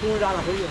不用让他回去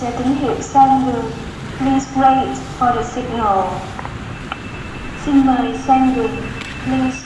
chờ tín hiệu. Please wait for the signal. Xin mời sang đường. Please